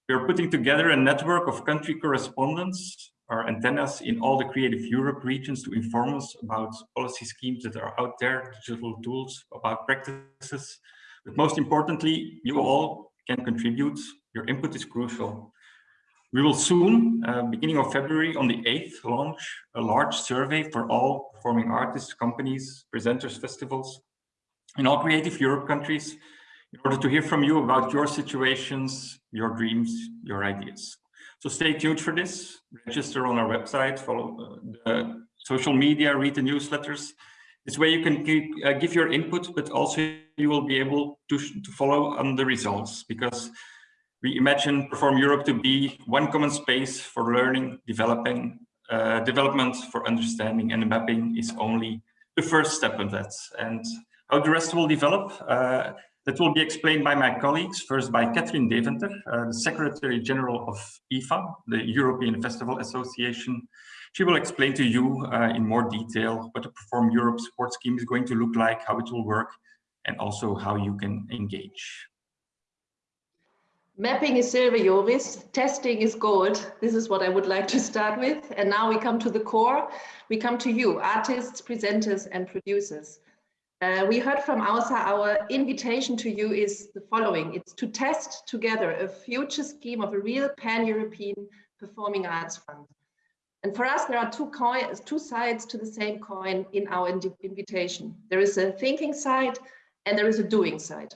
We are putting together a network of country correspondents our antennas in all the Creative Europe regions to inform us about policy schemes that are out there, digital tools, about practices, but most importantly, you all can contribute. Your input is crucial. We will soon, uh, beginning of February on the 8th, launch a large survey for all performing artists, companies, presenters, festivals in all Creative Europe countries in order to hear from you about your situations, your dreams, your ideas. So stay tuned for this, register on our website, follow uh, the social media, read the newsletters, this way you can give, uh, give your input, but also you will be able to, to follow on the results because we imagine Perform Europe to be one common space for learning, developing, uh, development for understanding and mapping is only the first step of that. And how the rest will develop, uh, that will be explained by my colleagues, first by Kathrin Deventer, uh, the Secretary General of EFA, the European Festival Association, she will explain to you uh, in more detail what the Perform Europe support scheme is going to look like, how it will work, and also how you can engage. Mapping is silver, Joris. Testing is gold. This is what I would like to start with. And now we come to the core. We come to you, artists, presenters, and producers. Uh, we heard from Asa, our invitation to you is the following. It's to test together a future scheme of a real pan-European performing arts fund. And for us, there are two, coins, two sides to the same coin in our invitation. There is a thinking side and there is a doing side.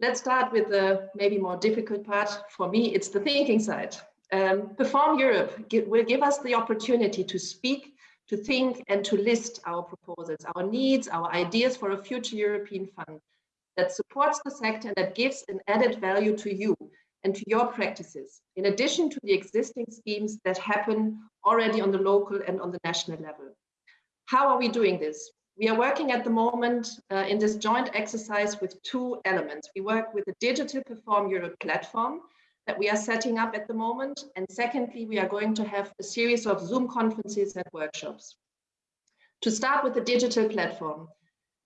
Let's start with the maybe more difficult part. For me, it's the thinking side. Um, Perform Europe will give us the opportunity to speak, to think and to list our proposals, our needs, our ideas for a future European fund that supports the sector and that gives an added value to you and to your practices, in addition to the existing schemes that happen already on the local and on the national level. How are we doing this? We are working at the moment uh, in this joint exercise with two elements. We work with the Digital Perform Europe platform that we are setting up at the moment. And secondly, we are going to have a series of Zoom conferences and workshops. To start with the digital platform,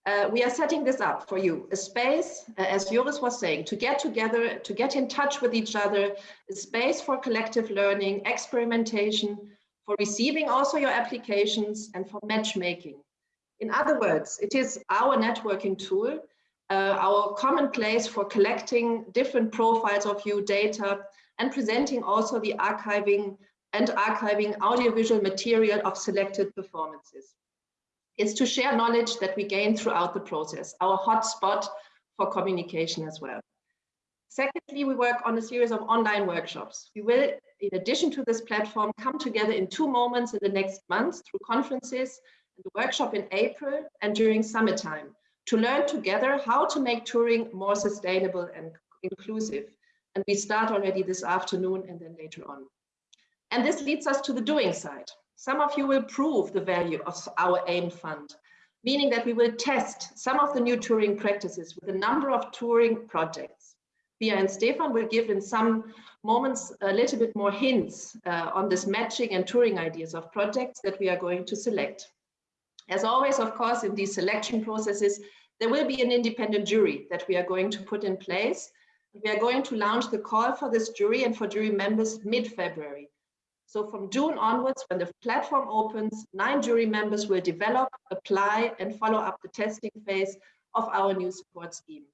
uh, we are setting this up for you, a space, uh, as Joris was saying, to get together, to get in touch with each other, a space for collective learning, experimentation, for receiving also your applications and for matchmaking. In other words, it is our networking tool, uh, our common place for collecting different profiles of you data and presenting also the archiving and archiving audiovisual material of selected performances. It's to share knowledge that we gain throughout the process, our hotspot for communication as well. Secondly, we work on a series of online workshops. We will, in addition to this platform, come together in two moments in the next months through conferences and the workshop in April and during summertime, to learn together how to make touring more sustainable and inclusive. And we start already this afternoon and then later on. And this leads us to the doing side. Some of you will prove the value of our AIM fund, meaning that we will test some of the new touring practices with a number of touring projects. Pia and Stefan will give in some moments a little bit more hints uh, on this matching and touring ideas of projects that we are going to select. As always, of course, in these selection processes, there will be an independent jury that we are going to put in place. We are going to launch the call for this jury and for jury members mid-February. So from June onwards, when the platform opens, nine jury members will develop, apply, and follow up the testing phase of our new support scheme.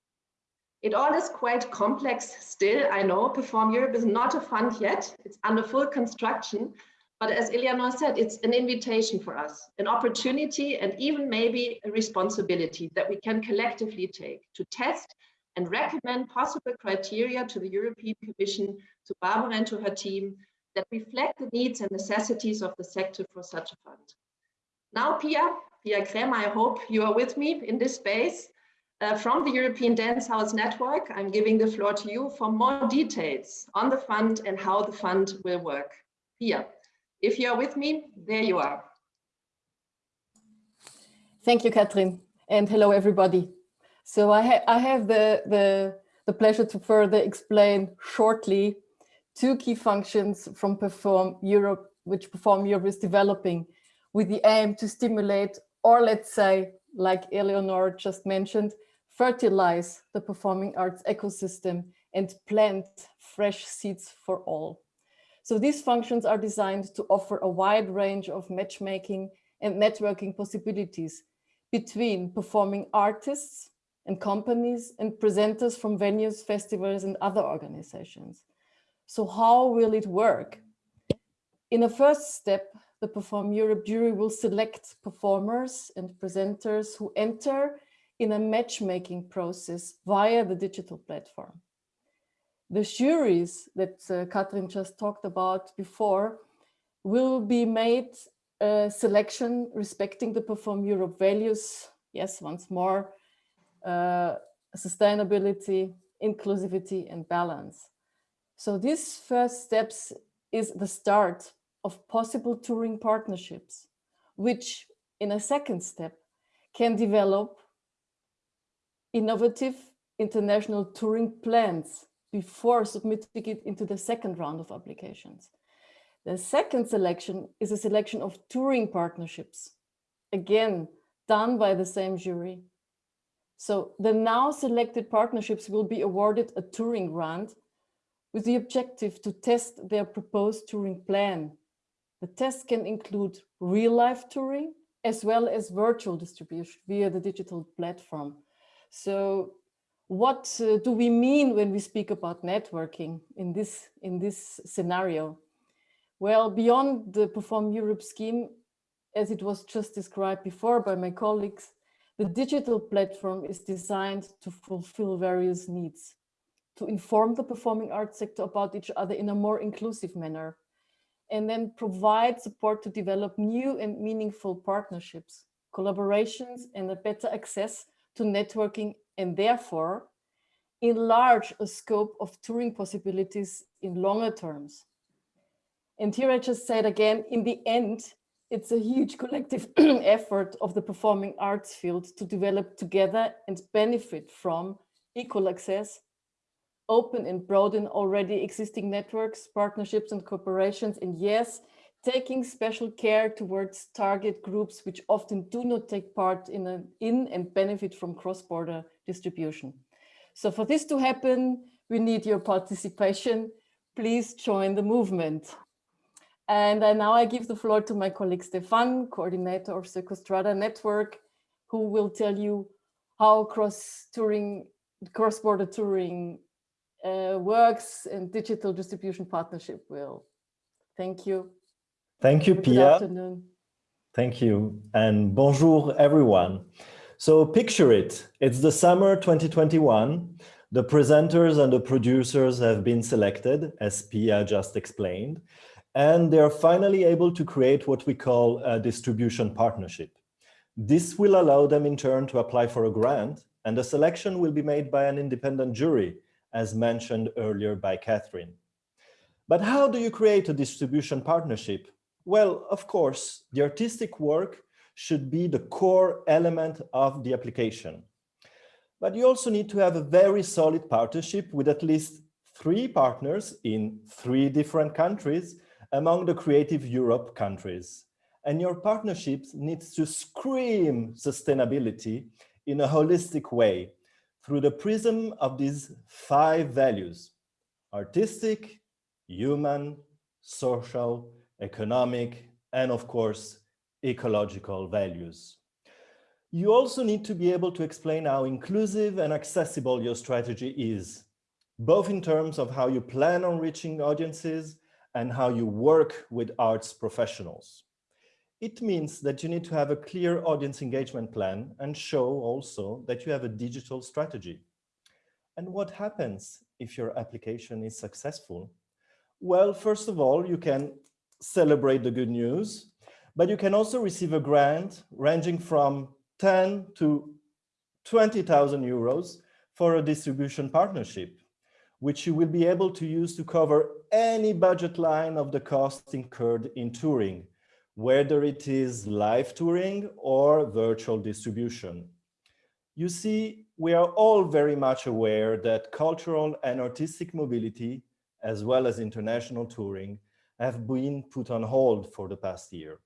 It all is quite complex still, I know. Perform Europe is not a fund yet. It's under full construction. But as Eleanor said, it's an invitation for us, an opportunity and even maybe a responsibility that we can collectively take to test and recommend possible criteria to the European Commission, to Barbara and to her team that reflect the needs and necessities of the sector for such a fund. Now, Pia, Pia Krämer, I hope you are with me in this space. Uh, from the European Dance House Network, I'm giving the floor to you for more details on the fund and how the fund will work. Pia, if you are with me, there you are. Thank you, Kathrin, and hello, everybody. So I, ha I have the, the, the pleasure to further explain shortly two key functions from Perform Europe, which Perform Europe is developing with the aim to stimulate, or let's say, like Eleanor just mentioned, fertilize the performing arts ecosystem and plant fresh seeds for all. So these functions are designed to offer a wide range of matchmaking and networking possibilities between performing artists and companies and presenters from venues, festivals and other organizations. So how will it work? In a first step, the Perform Europe jury will select performers and presenters who enter in a matchmaking process via the digital platform. The juries that uh, Kathrin just talked about before will be made a selection respecting the Perform Europe values. Yes, once more, uh, sustainability, inclusivity and balance. So these first steps is the start of possible touring partnerships, which in a second step can develop innovative international touring plans before submitting it into the second round of applications. The second selection is a selection of touring partnerships, again, done by the same jury. So the now selected partnerships will be awarded a touring grant with the objective to test their proposed touring plan. The test can include real-life touring as well as virtual distribution via the digital platform. So what uh, do we mean when we speak about networking in this, in this scenario? Well, beyond the Perform Europe scheme, as it was just described before by my colleagues, the digital platform is designed to fulfill various needs, to inform the performing arts sector about each other in a more inclusive manner, and then provide support to develop new and meaningful partnerships, collaborations, and a better access to networking and therefore enlarge a scope of touring possibilities in longer terms. And here I just said again, in the end, it's a huge collective effort of the performing arts field to develop together and benefit from equal access, open and broaden already existing networks, partnerships and cooperations, and yes, taking special care towards target groups which often do not take part in, a, in and benefit from cross-border distribution. So for this to happen, we need your participation. Please join the movement. And uh, now I give the floor to my colleague Stefan, coordinator of Circostrada Network, who will tell you how cross-touring, cross-border touring uh, works and digital distribution partnership will. Thank you. Thank you, Pia. Thank you. And bonjour, everyone. So picture it. It's the summer 2021. The presenters and the producers have been selected, as Pia just explained, and they're finally able to create what we call a distribution partnership. This will allow them in turn to apply for a grant and the selection will be made by an independent jury, as mentioned earlier by Catherine. But how do you create a distribution partnership? Well, of course, the artistic work should be the core element of the application. But you also need to have a very solid partnership with at least three partners in three different countries among the Creative Europe countries. And your partnerships needs to scream sustainability in a holistic way through the prism of these five values, artistic, human, social, economic, and of course, ecological values. You also need to be able to explain how inclusive and accessible your strategy is, both in terms of how you plan on reaching audiences and how you work with arts professionals. It means that you need to have a clear audience engagement plan and show also that you have a digital strategy. And what happens if your application is successful? Well, first of all, you can celebrate the good news, but you can also receive a grant ranging from 10 to 20,000 euros for a distribution partnership, which you will be able to use to cover any budget line of the cost incurred in touring, whether it is live touring or virtual distribution. You see, we are all very much aware that cultural and artistic mobility, as well as international touring, have been put on hold for the past year.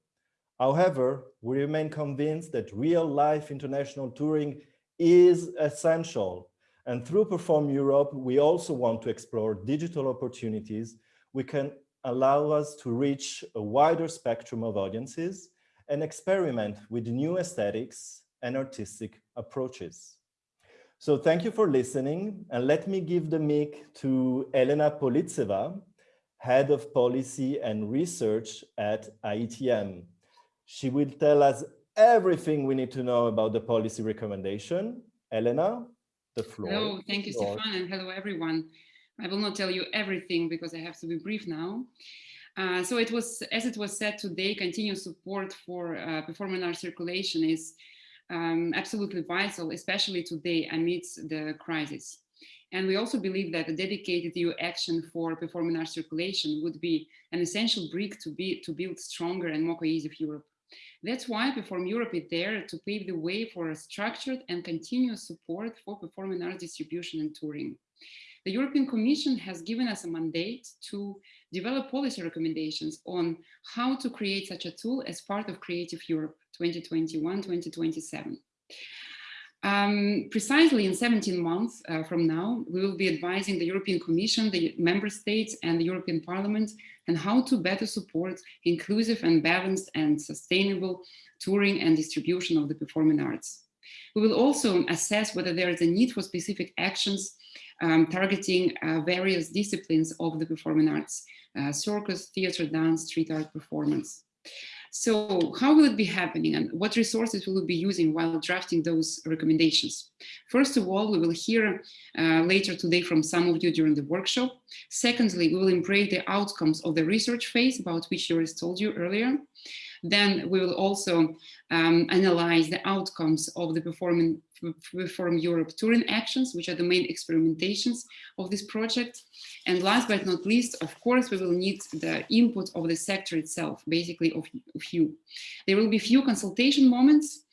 However, we remain convinced that real life international touring is essential. And through Perform Europe, we also want to explore digital opportunities we can allow us to reach a wider spectrum of audiences and experiment with new aesthetics and artistic approaches. So thank you for listening and let me give the mic to Elena Polivtseva, Head of Policy and Research at IETM. She will tell us everything we need to know about the policy recommendation. Elena, the floor. Hello, thank you, Stefan, and hello, everyone. I will not tell you everything because I have to be brief now. Uh, so it was, as it was said today, continuous support for uh, performing art circulation is um, absolutely vital, especially today amidst the crisis. And we also believe that a dedicated EU action for performing arts circulation would be an essential brick to, be, to build stronger and more cohesive Europe. That's why Perform Europe is there to pave the way for a structured and continuous support for performing arts distribution and touring. The European Commission has given us a mandate to develop policy recommendations on how to create such a tool as part of Creative Europe 2021-2027. Um, precisely in 17 months uh, from now, we will be advising the European Commission, the member states and the European Parliament on how to better support inclusive and balanced and sustainable touring and distribution of the performing arts. We will also assess whether there is a need for specific actions um, targeting uh, various disciplines of the performing arts, uh, circus, theater, dance, street art performance. So how will it be happening and what resources will we be using while drafting those recommendations? First of all, we will hear uh, later today from some of you during the workshop. Secondly, we will embrace the outcomes of the research phase about which Joris told you earlier. Then we will also um, analyze the outcomes of the performing, Perform Europe touring actions, which are the main experimentations of this project. And last but not least, of course, we will need the input of the sector itself, basically of, of you. There will be few consultation moments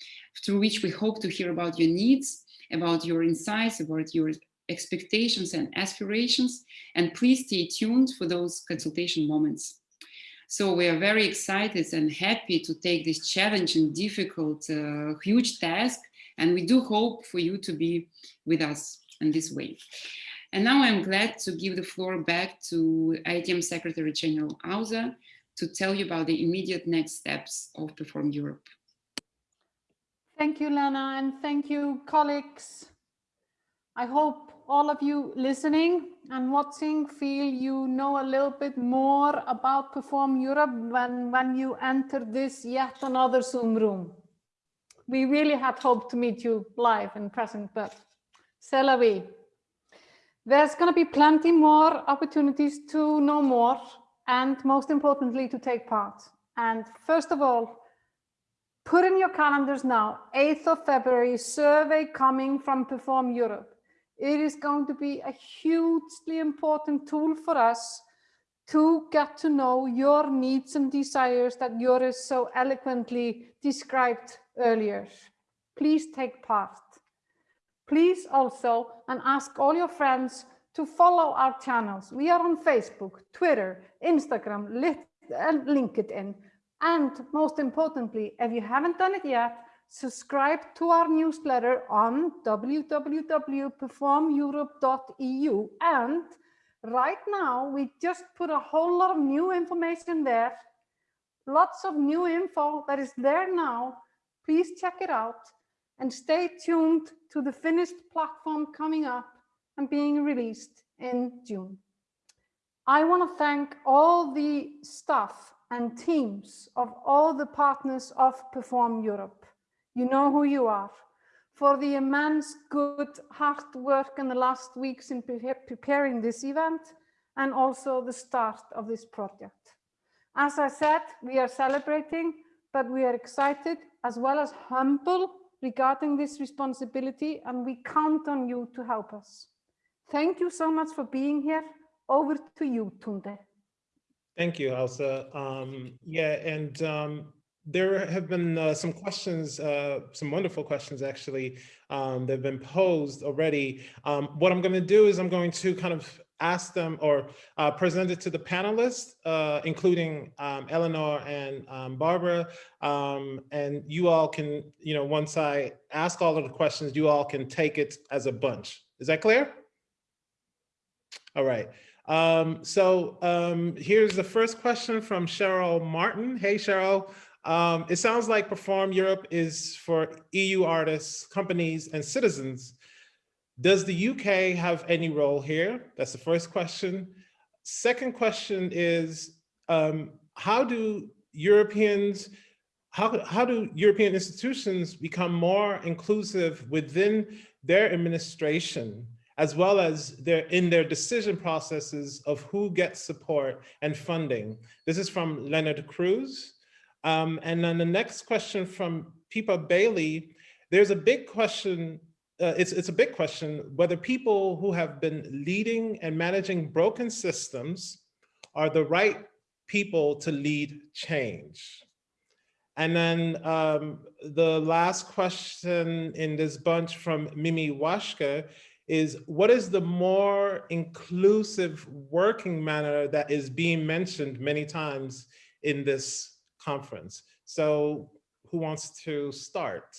through which we hope to hear about your needs, about your insights, about your expectations and aspirations, and please stay tuned for those consultation moments. So we are very excited and happy to take this challenging, difficult, uh, huge task. And we do hope for you to be with us in this way. And now I'm glad to give the floor back to IETM Secretary General Asa to tell you about the immediate next steps of Perform Europe. Thank you, Lena, and thank you, colleagues. I hope all of you listening and watching feel you know a little bit more about Perform Europe when, when you enter this yet another Zoom room. We really had hoped to meet you live and present, but c'est la vie. There's going to be plenty more opportunities to know more and most importantly to take part. And first of all, Put in your calendars now, 8th of February, survey coming from Perform Europe. It is going to be a hugely important tool for us to get to know your needs and desires that Joris so eloquently described earlier. Please take part. Please also, and ask all your friends to follow our channels. We are on Facebook, Twitter, Instagram, and LinkedIn. And most importantly, if you haven't done it yet, subscribe to our newsletter on www.performeurope.eu. And right now, we just put a whole lot of new information there. Lots of new info that is there now. Please check it out and stay tuned to the finished platform coming up and being released in June. I want to thank all the staff and teams of all the partners of Perform Europe. You know who you are. For the immense good hard work in the last weeks in pre preparing this event and also the start of this project. As I said, we are celebrating, but we are excited as well as humble regarding this responsibility and we count on you to help us. Thank you so much for being here. Over to you, Tunde. Thank you, Asa. Um, yeah, and um, there have been uh, some questions, uh, some wonderful questions actually, um, that have been posed already. Um, what I'm going to do is I'm going to kind of ask them or uh, present it to the panelists, uh, including um, Eleanor and um, Barbara. Um, and you all can, you know, once I ask all of the questions, you all can take it as a bunch. Is that clear? All right. Um, so here's the first question from Cheryl Martin. Hey, Cheryl. Um, it sounds like Perform Europe is for EU artists, companies, and citizens does the UK have any role here? That's the first question. Second question is, um, how do Europeans, how, how do European institutions become more inclusive within their administration, as well as their in their decision processes of who gets support and funding? This is from Leonard Cruz. Um, and then the next question from Pippa Bailey, there's a big question uh, it's, it's a big question whether people who have been leading and managing broken systems are the right people to lead change. And then um, the last question in this bunch from Mimi Washka is what is the more inclusive working manner that is being mentioned many times in this conference? So who wants to start?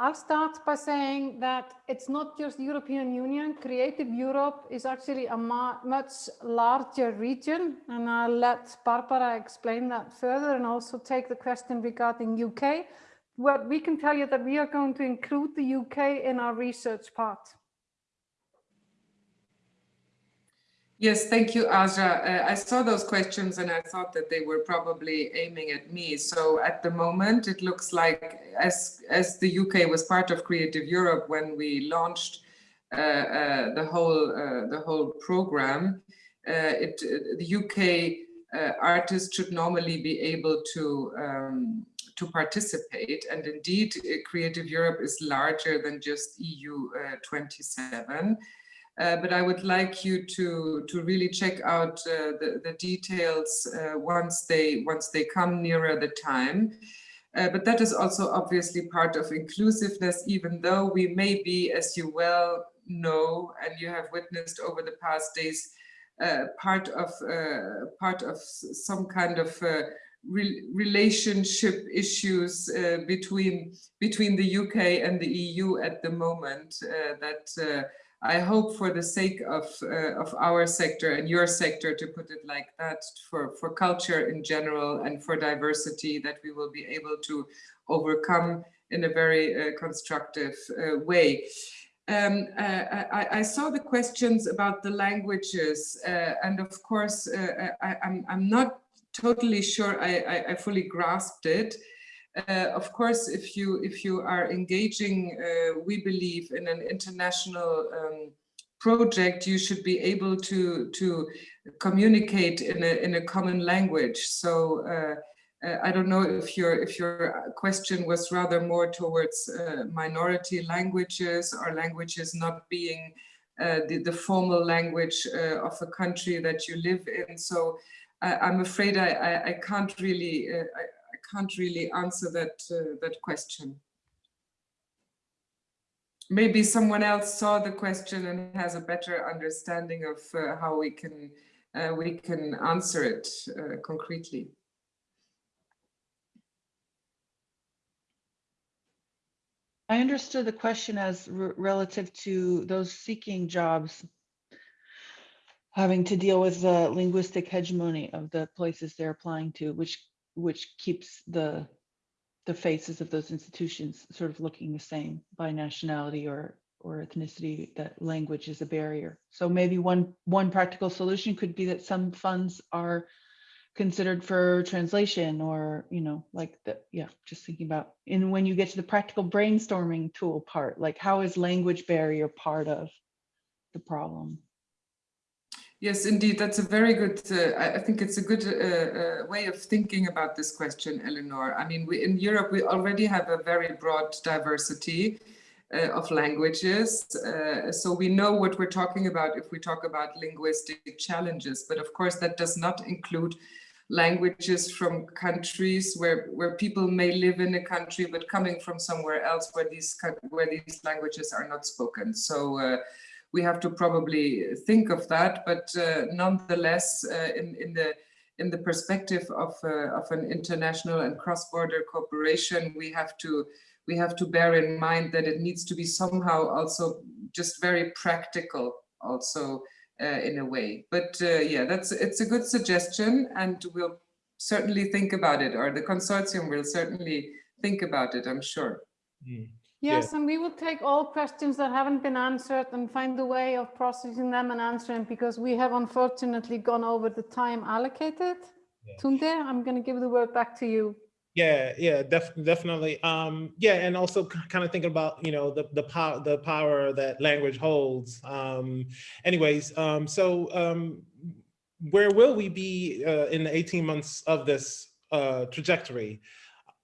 I'll start by saying that it's not just European Union. Creative Europe is actually a much larger region. And I'll let Barbara explain that further and also take the question regarding UK. What we can tell you that we are going to include the UK in our research part. Yes, thank you, Asa. Uh, I saw those questions and I thought that they were probably aiming at me. So at the moment, it looks like as, as the UK was part of Creative Europe when we launched uh, uh, the whole uh, the whole program, uh, it the UK uh, artists should normally be able to um, to participate. And indeed, Creative Europe is larger than just EU 27. Uh, but I would like you to to really check out uh, the the details uh, once they once they come nearer the time. Uh, but that is also obviously part of inclusiveness, even though we may be, as you well know, and you have witnessed over the past days, uh, part of part of some kind of Re relationship issues between between the UK and the EU at the moment that I hope for the sake of, uh, of our sector and your sector, to put it like that, for, for culture in general and for diversity, that we will be able to overcome in a very uh, constructive uh, way. Um, uh, I, I, saw the questions about the languages, uh, and of course, uh, I, am I'm, I'm not totally sure I, I, I fully grasped it. Uh, of course, if you if you are engaging, uh, we believe in an international um, project, you should be able to to communicate in a in a common language. So uh, uh, I don't know if your if your question was rather more towards uh, minority languages or languages not being the, the formal language of a country that you live in. So I'm afraid I, I, I can't really I, I, can't really answer that uh, that question. Maybe someone else saw the question and has a better understanding of uh, how we can uh, we can answer it uh, concretely. I understood the question as relative to those seeking jobs having to deal with the linguistic hegemony of the places they're applying to, which which keeps the the faces of those institutions sort of looking the same by nationality or or ethnicity that language is a barrier. So maybe one one practical solution could be that some funds are considered for translation or you know like the yeah just thinking about and when you get to the practical brainstorming tool part like how is language barrier part of the problem yes indeed that's a very good uh, i think it's a good uh, uh, way of thinking about this question eleanor i mean we in europe we already have a very broad diversity uh, of languages. Uh, so we know what we're talking about if we talk about linguistic challenges, but of course that does not include languages from countries where where people may live in a country but coming from somewhere else where these where these languages are not spoken so uh, we have to probably think of that but uh, nonetheless uh, in in the in the perspective of uh, of an international and cross-border cooperation we have to we have to bear in mind that it needs to be somehow also just very practical also uh, in a way. But uh, yeah, that's it's a good suggestion and we'll certainly think about it or the consortium will certainly think about it, I'm sure. Mm. Yes, yeah. and we will take all questions that haven't been answered and find a way of processing them and answering because we have unfortunately gone over the time allocated. Yeah. Tunde, I'm going to give the word back to you. Yeah, yeah, def definitely. Um, yeah, and also kind of thinking about you know the the power the power that language holds. Um, anyways, um, so um, where will we be uh, in the 18 months of this uh, trajectory?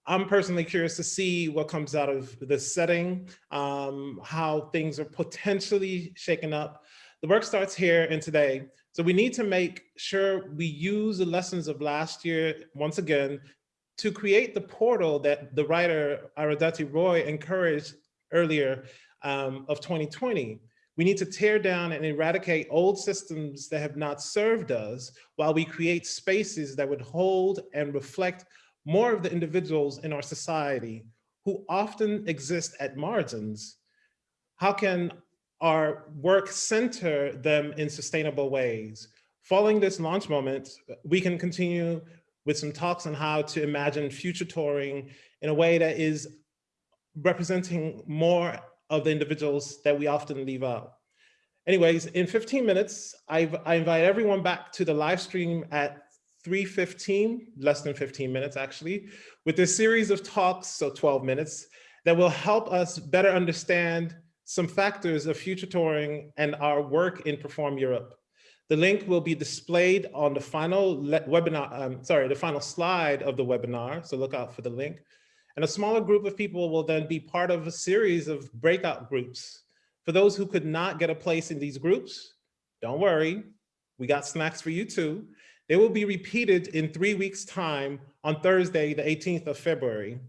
I'm personally curious to see what comes out of this setting, um, how things are potentially shaken up. The work starts here and today. So we need to make sure we use the lessons of last year, once again, to create the portal that the writer Arundhati Roy encouraged earlier um, of 2020. We need to tear down and eradicate old systems that have not served us while we create spaces that would hold and reflect more of the individuals in our society who often exist at margins. How can our work center them in sustainable ways? Following this launch moment, we can continue with some talks on how to imagine future touring in a way that is representing more of the individuals that we often leave out. Anyways, in 15 minutes, I've, I invite everyone back to the live stream at 3.15, less than 15 minutes actually, with a series of talks, so 12 minutes, that will help us better understand some factors of future touring and our work in Perform Europe. The link will be displayed on the final webinar, um, sorry, the final slide of the webinar. So look out for the link. And a smaller group of people will then be part of a series of breakout groups. For those who could not get a place in these groups, don't worry, we got snacks for you too. They will be repeated in three weeks time on Thursday, the 18th of February.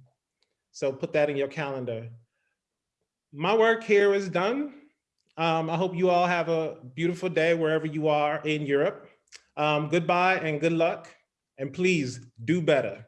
So put that in your calendar. My work here is done. Um, I hope you all have a beautiful day wherever you are in Europe. Um, goodbye and good luck. And please do better.